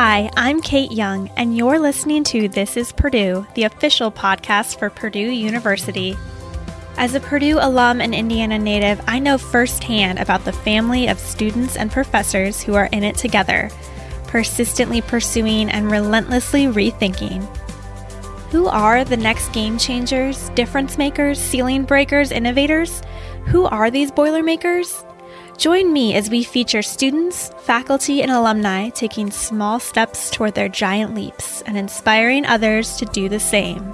Hi, I'm Kate Young, and you're listening to This is Purdue, the official podcast for Purdue University. As a Purdue alum and Indiana native, I know firsthand about the family of students and professors who are in it together, persistently pursuing and relentlessly rethinking. Who are the next game changers, difference makers, ceiling breakers, innovators? Who are these Boilermakers? Join me as we feature students, faculty, and alumni taking small steps toward their giant leaps and inspiring others to do the same.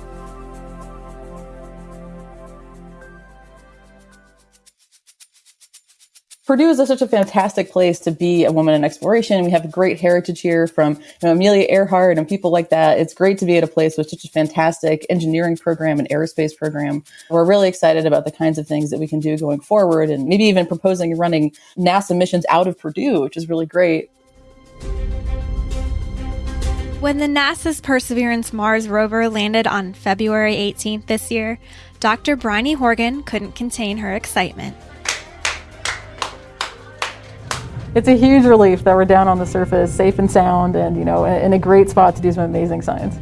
Purdue is such a fantastic place to be a woman in exploration. We have great heritage here from you know, Amelia Earhart and people like that. It's great to be at a place with such a fantastic engineering program and aerospace program. We're really excited about the kinds of things that we can do going forward and maybe even proposing running NASA missions out of Purdue, which is really great. When the NASA's Perseverance Mars rover landed on February 18th this year, Dr. Bryony Horgan couldn't contain her excitement. It's a huge relief that we're down on the surface, safe and sound, and you know, in a great spot to do some amazing science.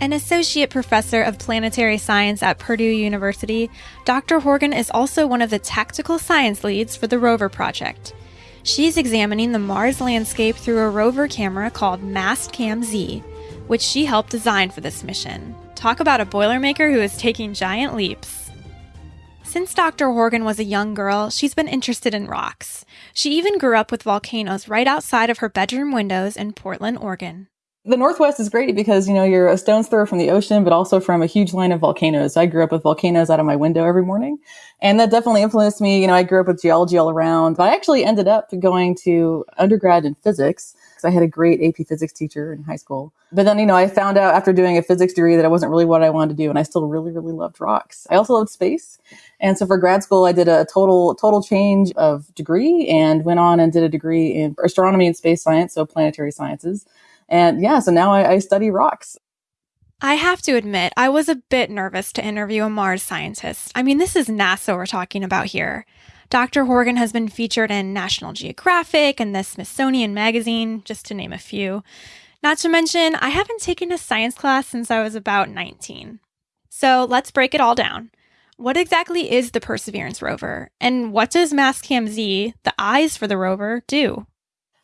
An associate professor of planetary science at Purdue University, Dr. Horgan is also one of the tactical science leads for the rover project. She's examining the Mars landscape through a rover camera called Mastcam Z, which she helped design for this mission. Talk about a Boilermaker who is taking giant leaps. Since Dr. Horgan was a young girl, she's been interested in rocks. She even grew up with volcanoes right outside of her bedroom windows in Portland, Oregon. The Northwest is great because, you know, you're a stone's throw from the ocean, but also from a huge line of volcanoes. I grew up with volcanoes out of my window every morning. And that definitely influenced me. You know, I grew up with geology all around, but I actually ended up going to undergrad in physics because I had a great AP physics teacher in high school. But then, you know, I found out after doing a physics degree that it wasn't really what I wanted to do. And I still really, really loved rocks. I also loved space. And so for grad school, I did a total, total change of degree and went on and did a degree in astronomy and space science. So planetary sciences. And yeah, so now I, I study rocks. I have to admit, I was a bit nervous to interview a Mars scientist. I mean, this is NASA we're talking about here. Dr. Horgan has been featured in National Geographic and the Smithsonian Magazine, just to name a few. Not to mention, I haven't taken a science class since I was about 19. So let's break it all down. What exactly is the Perseverance rover? And what does Mastcam Z, the eyes for the rover, do?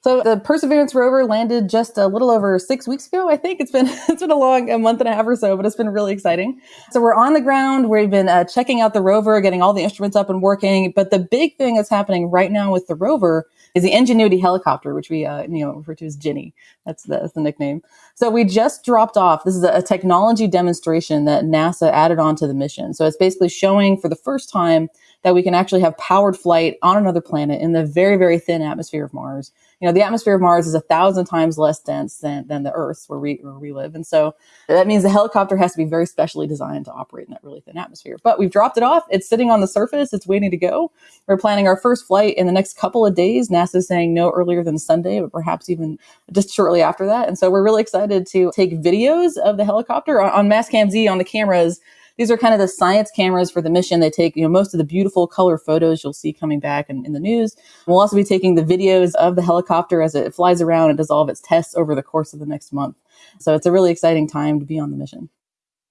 So the Perseverance rover landed just a little over six weeks ago. I think it's been it's been a long a month and a half or so, but it's been really exciting. So we're on the ground. We've been uh, checking out the rover, getting all the instruments up and working. But the big thing that's happening right now with the rover is the Ingenuity helicopter, which we uh, you know refer to as Ginny. That's the, that's the nickname. So we just dropped off. This is a, a technology demonstration that NASA added onto the mission. So it's basically showing for the first time that we can actually have powered flight on another planet in the very, very thin atmosphere of Mars. You know, the atmosphere of Mars is a thousand times less dense than, than the Earth's where we, where we live. And so that means the helicopter has to be very specially designed to operate in that really thin atmosphere. But we've dropped it off. It's sitting on the surface. It's waiting to go. We're planning our first flight in the next couple of days. NASA's saying no earlier than Sunday, but perhaps even just shortly after that. And so we're really excited to take videos of the helicopter on, on Mastcam Z on the cameras these are kind of the science cameras for the mission. They take, you know, most of the beautiful color photos you'll see coming back in, in the news. We'll also be taking the videos of the helicopter as it flies around and does all of its tests over the course of the next month. So it's a really exciting time to be on the mission.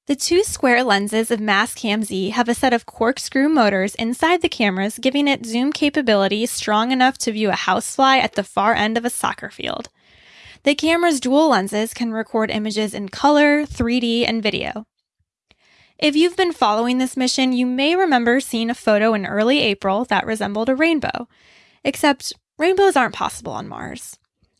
The two square lenses of Mastcam Z have a set of corkscrew motors inside the cameras, giving it zoom capability strong enough to view a housefly at the far end of a soccer field. The camera's dual lenses can record images in color, 3D, and video. If you've been following this mission, you may remember seeing a photo in early April that resembled a rainbow. Except rainbows aren't possible on Mars.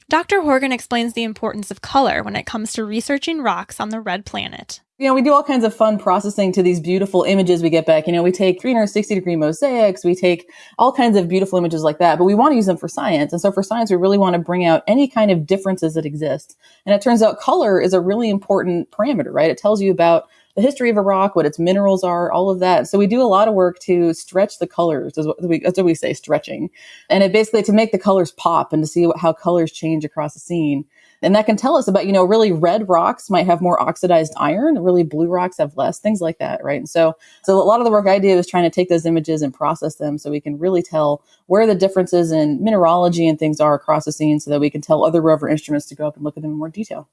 Dr. Horgan explains the importance of color when it comes to researching rocks on the red planet. You know, we do all kinds of fun processing to these beautiful images we get back. You know, we take 360 degree mosaics, we take all kinds of beautiful images like that, but we want to use them for science. And so for science, we really want to bring out any kind of differences that exist. And it turns out color is a really important parameter, right? It tells you about the history of a rock, what its minerals are, all of that. So we do a lot of work to stretch the colors. What we, that's what we say, stretching. And it basically to make the colors pop and to see how colors change across a scene. And that can tell us about, you know, really red rocks might have more oxidized iron, really blue rocks have less, things like that, right? And so, so a lot of the work I do is trying to take those images and process them so we can really tell where the differences in mineralogy and things are across the scene so that we can tell other rover instruments to go up and look at them in more detail.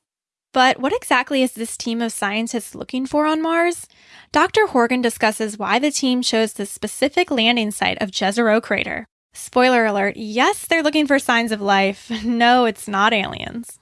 But what exactly is this team of scientists looking for on Mars? Dr. Horgan discusses why the team chose the specific landing site of Jezero Crater. Spoiler alert yes, they're looking for signs of life. No, it's not aliens.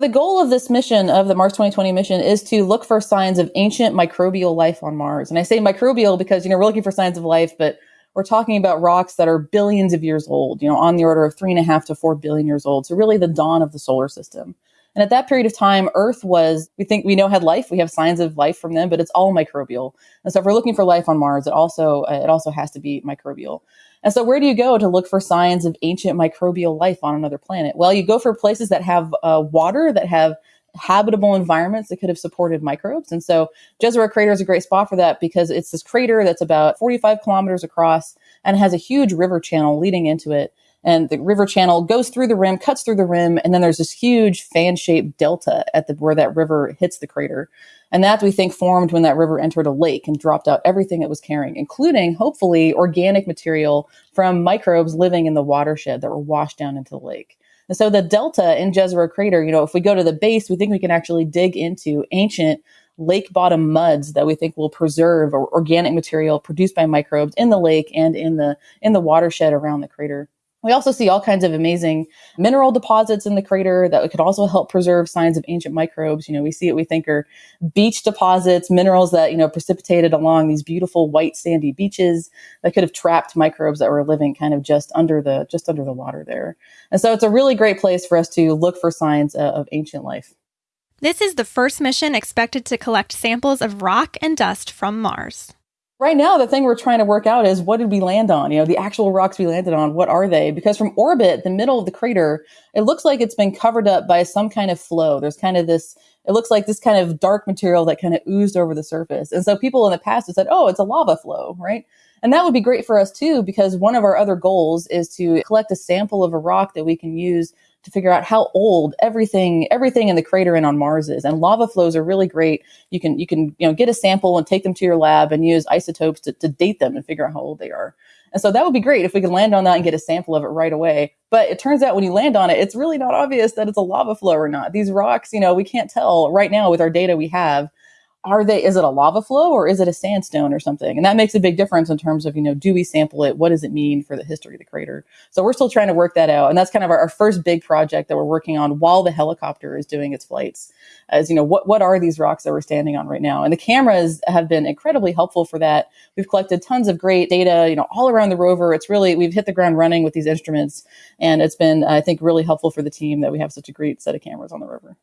The goal of this mission, of the Mars 2020 mission, is to look for signs of ancient microbial life on Mars. And I say microbial because, you know, we're looking for signs of life, but we're talking about rocks that are billions of years old, you know, on the order of three and a half to four billion years old. So really the dawn of the solar system. And at that period of time, Earth was, we think we know had life. We have signs of life from them, but it's all microbial. And so if we're looking for life on Mars, it also, it also has to be microbial. And so, where do you go to look for signs of ancient microbial life on another planet? Well, you go for places that have uh, water, that have habitable environments that could have supported microbes. And so, Jezero Crater is a great spot for that because it's this crater that's about 45 kilometers across and has a huge river channel leading into it. And the river channel goes through the rim, cuts through the rim, and then there's this huge fan shaped delta at the where that river hits the crater. And that we think formed when that river entered a lake and dropped out everything it was carrying, including hopefully organic material from microbes living in the watershed that were washed down into the lake. And so the delta in Jezero Crater, you know, if we go to the base, we think we can actually dig into ancient lake bottom muds that we think will preserve organic material produced by microbes in the lake and in the in the watershed around the crater. We also see all kinds of amazing mineral deposits in the crater that could also help preserve signs of ancient microbes. You know, we see what we think are beach deposits, minerals that, you know, precipitated along these beautiful white sandy beaches that could have trapped microbes that were living kind of just under the just under the water there. And so it's a really great place for us to look for signs uh, of ancient life. This is the first mission expected to collect samples of rock and dust from Mars. Right now, the thing we're trying to work out is what did we land on? You know, the actual rocks we landed on, what are they? Because from orbit, the middle of the crater, it looks like it's been covered up by some kind of flow. There's kind of this, it looks like this kind of dark material that kind of oozed over the surface. And so people in the past have said, oh, it's a lava flow, right? And that would be great for us too, because one of our other goals is to collect a sample of a rock that we can use to figure out how old everything everything in the crater and on Mars is. And lava flows are really great. You can you can you know get a sample and take them to your lab and use isotopes to, to date them and figure out how old they are. And so that would be great if we could land on that and get a sample of it right away. But it turns out when you land on it, it's really not obvious that it's a lava flow or not. These rocks, you know, we can't tell right now with our data we have are they is it a lava flow or is it a sandstone or something? And that makes a big difference in terms of you know do we sample it? What does it mean for the history of the crater? So we're still trying to work that out. And that's kind of our, our first big project that we're working on while the helicopter is doing its flights as you know what what are these rocks that we're standing on right now? And the cameras have been incredibly helpful for that. We've collected tons of great data you know all around the rover. It's really we've hit the ground running with these instruments and it's been i think really helpful for the team that we have such a great set of cameras on the rover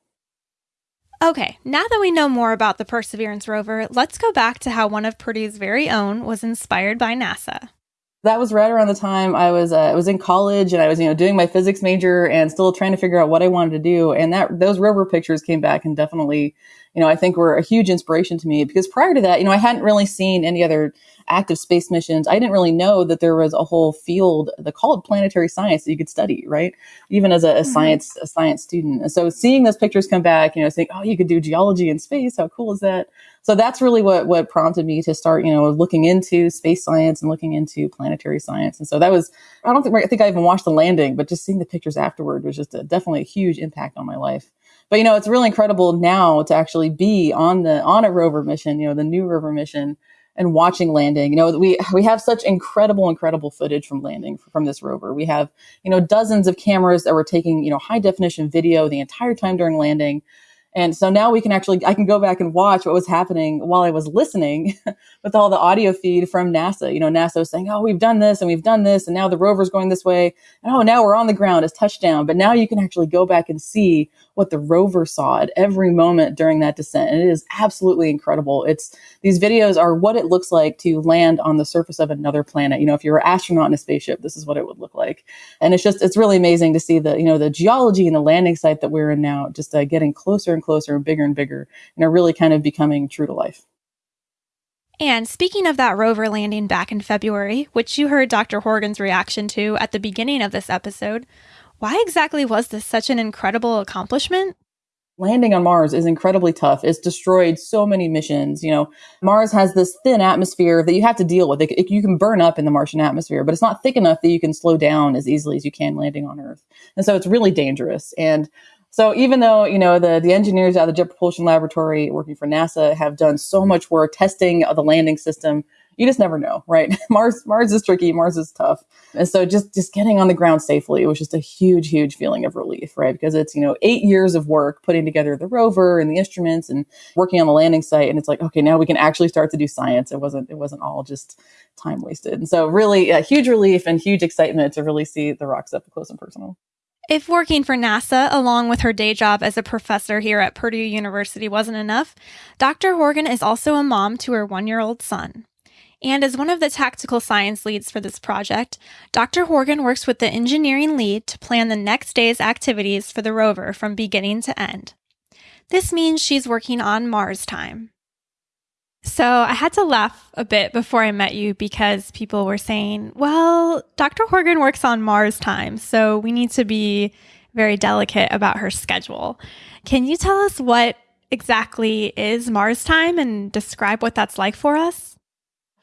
Okay, now that we know more about the Perseverance rover, let's go back to how one of Purdue's very own was inspired by NASA. That was right around the time I was uh, I was in college and I was you know doing my physics major and still trying to figure out what I wanted to do and that those rover pictures came back and definitely you know I think were a huge inspiration to me because prior to that you know I hadn't really seen any other active space missions, I didn't really know that there was a whole field that called planetary science that you could study, right? Even as a, a mm-hmm. science a science student. And so seeing those pictures come back, you know, saying, oh, you could do geology in space. How cool is that? So that's really what what prompted me to start, you know, looking into space science and looking into planetary science. And so that was, I don't think I think I even watched the landing, but just seeing the pictures afterward was just a, definitely a huge impact on my life but you know it's really incredible now to actually be on the on a rover mission you know the new rover mission and watching landing. You know, we we have such incredible, incredible footage from landing from this rover. We have, you know, dozens of cameras that were taking, you know, high definition video the entire time during landing. And so now we can actually, I can go back and watch what was happening while I was listening with all the audio feed from NASA. You know, NASA was saying, oh, we've done this and we've done this, and now the rover's going this way. And oh, now we're on the ground, it's touchdown. But now you can actually go back and see what the rover saw at every moment during that descent. And it is absolutely incredible. It's these videos are what it looks like to land on the surface of another planet. You know, if you're an astronaut in a spaceship, this is what it would look like. And it's just, it's really amazing to see the, you know, the geology and the landing site that we're in now just uh, getting closer and closer and bigger and bigger and are really kind of becoming true to life. And speaking of that rover landing back in February, which you heard Dr. Horgan's reaction to at the beginning of this episode, why exactly was this such an incredible accomplishment? landing on Mars is incredibly tough. It's destroyed so many missions. You know, Mars has this thin atmosphere that you have to deal with. It, it, you can burn up in the Martian atmosphere, but it's not thick enough that you can slow down as easily as you can landing on Earth. And so it's really dangerous. And so even though, you know, the, the engineers of the Jet Propulsion Laboratory working for NASA have done so much work testing the landing system, you just never know, right? Mars, Mars is tricky. Mars is tough. And so just, just getting on the ground safely was just a huge, huge feeling of relief, right? Because it's, you know, eight years of work putting together the rover and the instruments and working on the landing site. And it's like, okay, now we can actually start to do science. It wasn't, it wasn't all just time wasted. And so really a huge relief and huge excitement to really see the rocks up close and personal. If working for NASA along with her day job as a professor here at Purdue University wasn't enough, Dr. Horgan is also a mom to her one year old son. And as one of the tactical science leads for this project, Dr. Horgan works with the engineering lead to plan the next day's activities for the rover from beginning to end. This means she's working on Mars time. So I had to laugh a bit before I met you because people were saying, well, Dr. Horgan works on Mars time, so we need to be very delicate about her schedule. Can you tell us what exactly is Mars time and describe what that's like for us?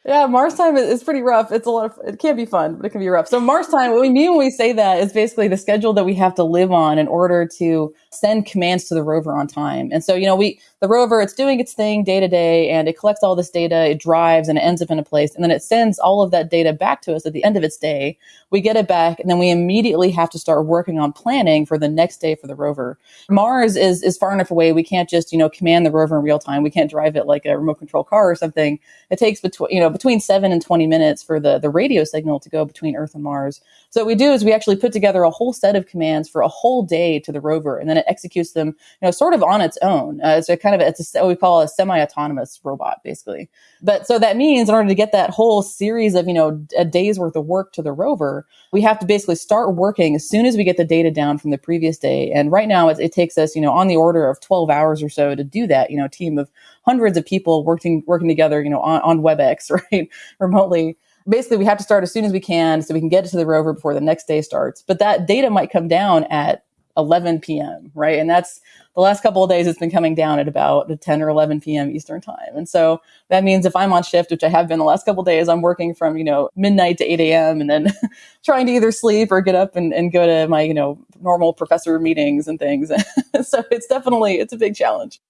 Yeah, Mars time is pretty rough. It's a lot of, it can be fun, but it can be rough. So Mars time, what we mean when we say that is basically the schedule that we have to live on in order to send commands to the rover on time. And so, you know, we, the rover, it's doing its thing day to day and it collects all this data, it drives and it ends up in a place. And then it sends all of that data back to us at the end of its day. We get it back and then we immediately have to start working on planning for the next day for the rover. Mars is, is far enough away. We can't just, you know, command the rover in real time. We can't drive it like a remote control car or something. It takes between, you know, between seven and 20 minutes for the, the radio signal to go between Earth and Mars. So what we do is we actually put together a whole set of commands for a whole day to the rover, and then it executes them, you know, sort of on its own. Uh, kind of, it's a, what we call a semi-autonomous robot, basically. But so that means in order to get that whole series of, you know, a day's worth of work to the rover, we have to basically start working as soon as we get the data down from the previous day. And right now it, it takes us, you know, on the order of 12 hours or so to do that, you know, team of hundreds of people working working together, you know, on, on WebEx, right, remotely. Basically, we have to start as soon as we can so we can get it to the rover before the next day starts. But that data might come down at 11 p.m. right, and that's the last couple of days. It's been coming down at about 10 or 11 p.m. Eastern time, and so that means if I'm on shift, which I have been the last couple of days, I'm working from you know midnight to 8 a.m. and then trying to either sleep or get up and, and go to my you know normal professor meetings and things. so it's definitely it's a big challenge.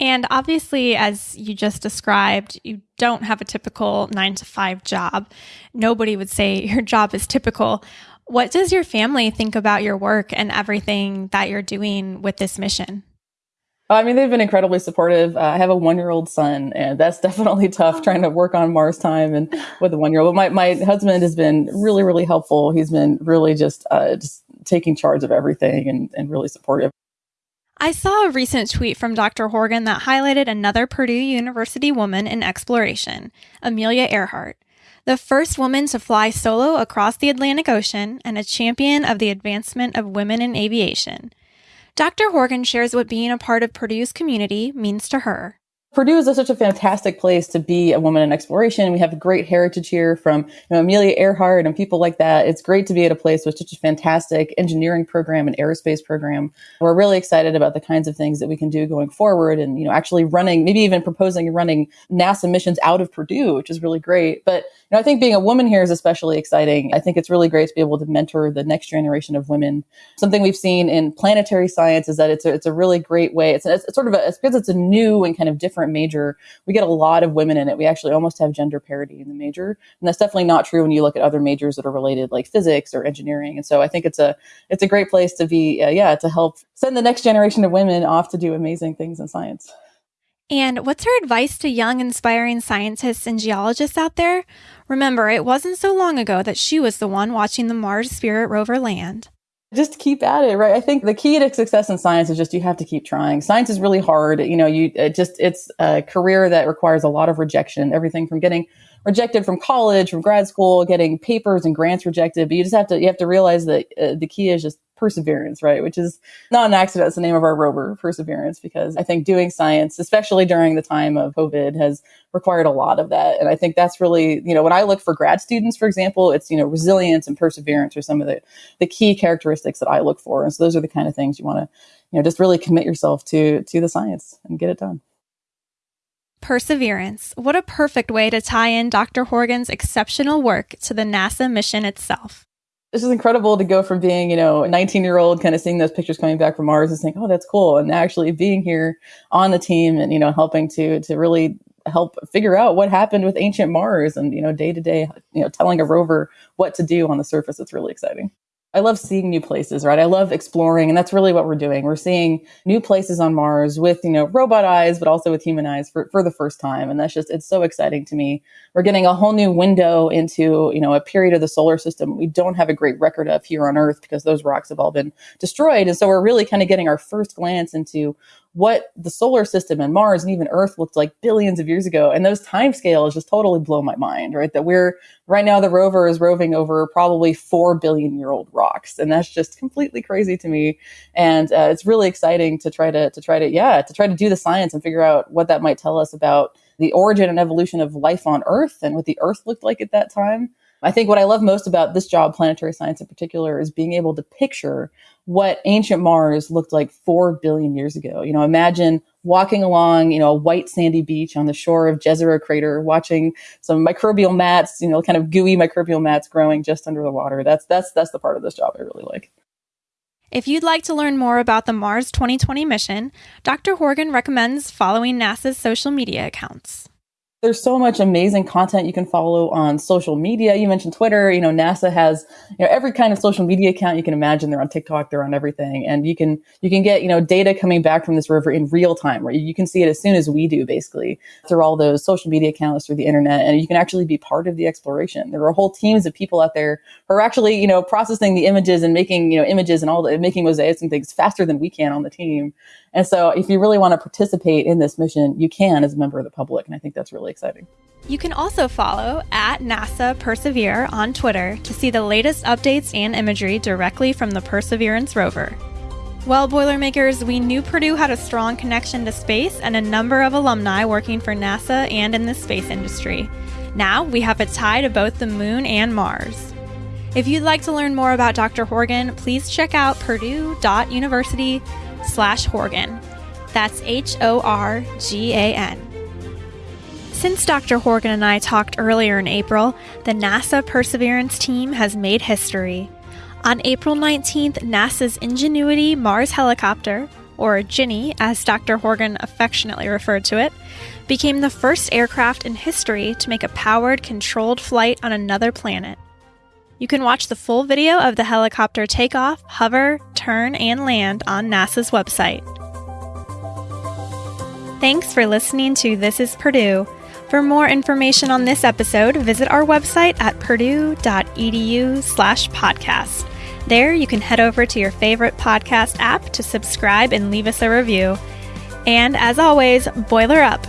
And obviously, as you just described, you don't have a typical nine to five job. Nobody would say your job is typical. What does your family think about your work and everything that you're doing with this mission? I mean, they've been incredibly supportive. Uh, I have a one year old son, and that's definitely tough trying to work on Mars time and with a one year old. But my, my husband has been really, really helpful. He's been really just, uh, just taking charge of everything and, and really supportive. I saw a recent tweet from Dr. Horgan that highlighted another Purdue University woman in exploration, Amelia Earhart, the first woman to fly solo across the Atlantic Ocean and a champion of the advancement of women in aviation. Dr. Horgan shares what being a part of Purdue's community means to her. Purdue is such a fantastic place to be a woman in exploration. We have a great heritage here from you know, Amelia Earhart and people like that. It's great to be at a place with such a fantastic engineering program and aerospace program. We're really excited about the kinds of things that we can do going forward and, you know, actually running, maybe even proposing running NASA missions out of Purdue, which is really great. But you know, I think being a woman here is especially exciting. I think it's really great to be able to mentor the next generation of women. Something we've seen in planetary science is that it's a, it's a really great way. It's, it's sort of a, it's because it's a new and kind of different major. We get a lot of women in it. We actually almost have gender parity in the major. And that's definitely not true when you look at other majors that are related like physics or engineering. And so I think it's a, it's a great place to be, uh, yeah, to help send the next generation of women off to do amazing things in science. And what's her advice to young, inspiring scientists and geologists out there? Remember, it wasn't so long ago that she was the one watching the Mars Spirit rover land. Just keep at it, right? I think the key to success in science is just you have to keep trying. Science is really hard. You know, you it just it's a career that requires a lot of rejection. Everything from getting rejected from college, from grad school, getting papers and grants rejected. But you just have to you have to realize that uh, the key is just perseverance, right? Which is not an accident. It's the name of our rover, perseverance, because I think doing science, especially during the time of COVID, has required a lot of that. And I think that's really, you know, when I look for grad students, for example, it's, you know, resilience and perseverance are some of the, the key characteristics that I look for. And so those are the kind of things you want to, you know, just really commit yourself to, to the science and get it done. Perseverance. What a perfect way to tie in Dr. Horgan's exceptional work to the NASA mission itself. It's is incredible to go from being, you know, a 19 year old kind of seeing those pictures coming back from Mars and saying, oh, that's cool. And actually being here on the team and, you know, helping to, to really help figure out what happened with ancient Mars and, you know, day to day, you know, telling a rover what to do on the surface. It's really exciting. I love seeing new places, right? I love exploring, and that's really what we're doing. We're seeing new places on Mars with, you know, robot eyes, but also with human eyes for, for the first time. And that's just, it's so exciting to me. We're getting a whole new window into, you know, a period of the solar system we don't have a great record of here on Earth because those rocks have all been destroyed. And so we're really kind of getting our first glance into what the solar system and Mars and even Earth looked like billions of years ago. And those time scales just totally blow my mind, right? That we're right now, the rover is roving over probably 4 billion year old rocks. And that's just completely crazy to me. And uh, it's really exciting to try to, to try to, yeah, to try to do the science and figure out what that might tell us about the origin and evolution of life on Earth and what the Earth looked like at that time. I think what I love most about this job, planetary science in particular, is being able to picture what ancient Mars looked like four billion years ago. You know, imagine walking along, you know, a white sandy beach on the shore of Jezero crater, watching some microbial mats, you know, kind of gooey microbial mats growing just under the water. That's that's that's the part of this job I really like. If you'd like to learn more about the Mars 2020 mission, Dr. Horgan recommends following NASA's social media accounts there's so much amazing content you can follow on social media. You mentioned Twitter. You know, NASA has you know every kind of social media account you can imagine. They're on TikTok. They're on everything, and you can you can get you know data coming back from this rover in real time. Right, you can see it as soon as we do, basically through all those social media accounts through the internet, and you can actually be part of the exploration. There are whole teams of people out there who are actually you know processing the images and making you know images and all the making mosaics and things faster than we can on the team. And so if you really want to participate in this mission, you can as a member of the public. And I think that's really exciting. You can also follow at NASA Persevere on Twitter to see the latest updates and imagery directly from the Perseverance rover. Well, Boilermakers, we knew Purdue had a strong connection to space and a number of alumni working for NASA and in the space industry. Now we have a tie to both the moon and Mars. If you'd like to learn more about Dr. Horgan, please check out purdue.university slash Horgan. That's H O R G A N. Since Dr. Horgan and I talked earlier in April, the NASA Perseverance team has made history. On April 19th, NASA's Ingenuity Mars helicopter, or Ginny as Dr. Horgan affectionately referred to it, became the first aircraft in history to make a powered, controlled flight on another planet. You can watch the full video of the helicopter takeoff, hover, turn, and land on NASA's website. Thanks for listening to This is Purdue. For more information on this episode, visit our website at purdue.edu slash podcast. There, you can head over to your favorite podcast app to subscribe and leave us a review. And as always, boiler up.